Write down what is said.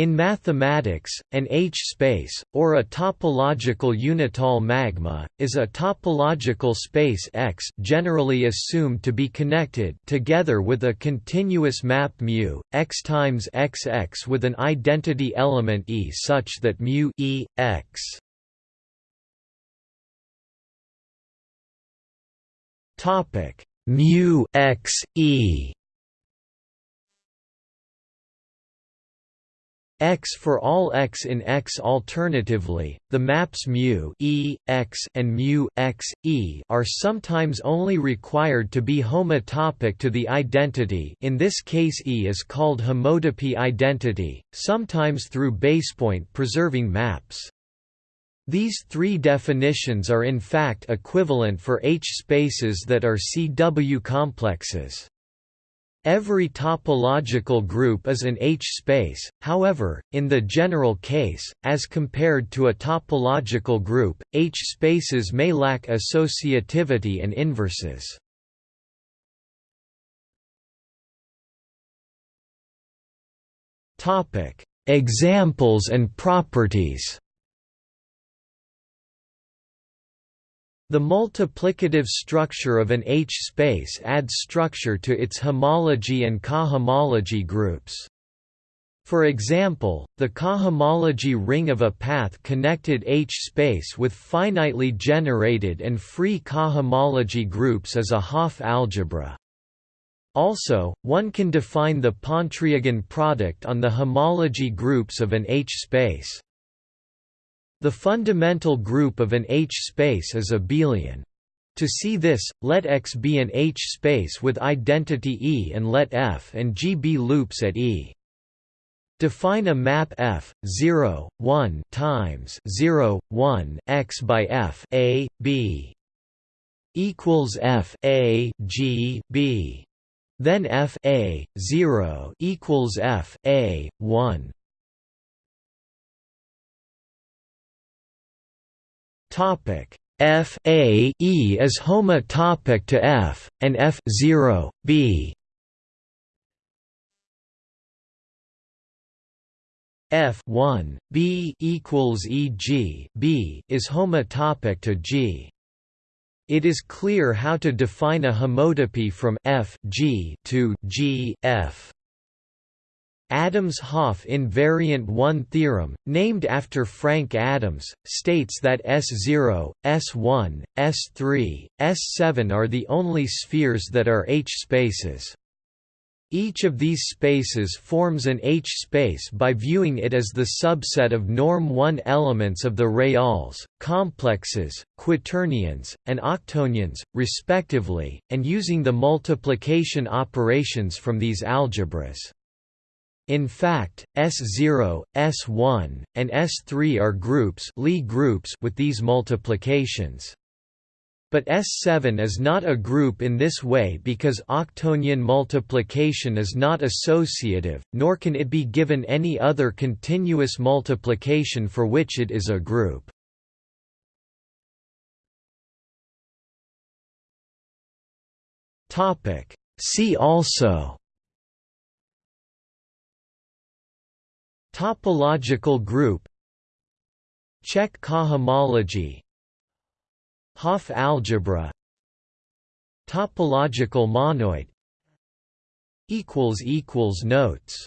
In mathematics, an H-space, or a topological unital magma, is a topological space X generally assumed to be connected together with a continuous map μ, X times XX with an identity element E such that μ e, X. Mu x e x for all x in X. Alternatively, the maps mu e, x and mu x, e are sometimes only required to be homotopic to the identity in this case E is called homotopy identity, sometimes through basepoint preserving maps. These three definitions are in fact equivalent for H-spaces that are CW complexes. Every topological group is an H-space, however, in the general case, as compared to a topological group, H-spaces may lack associativity and inverses. Examples and properties The multiplicative structure of an H-space adds structure to its homology and cohomology groups. For example, the cohomology ring of a path-connected H-space with finitely generated and free cohomology groups is a Hopf algebra. Also, one can define the Pontryagin product on the homology groups of an H-space. The fundamental group of an H-space is abelian. To see this, let X be an H-space with identity E and let F and G be loops at E. Define a map F 0 1 times 0 1 X by F A B equals F A G B then F A 0 equals F A 1 Topic F A E is homotopic to F, and F 0 B F 1 B equals E G B is homotopic to G. It is clear how to define a homotopy from F G to G F. Adams-Hopf invariant 1 theorem, named after Frank Adams, states that S0, S1, S3, S7 are the only spheres that are H-spaces. Each of these spaces forms an H-space by viewing it as the subset of norm 1 elements of the reals, complexes, quaternions, and octonions, respectively, and using the multiplication operations from these algebras. In fact, S0, S1, and S3 are groups, Lie groups with these multiplications. But S7 is not a group in this way because octonion multiplication is not associative, nor can it be given any other continuous multiplication for which it is a group. See also Topological group. Čech cohomology. Hopf algebra. Topological monoid. Notes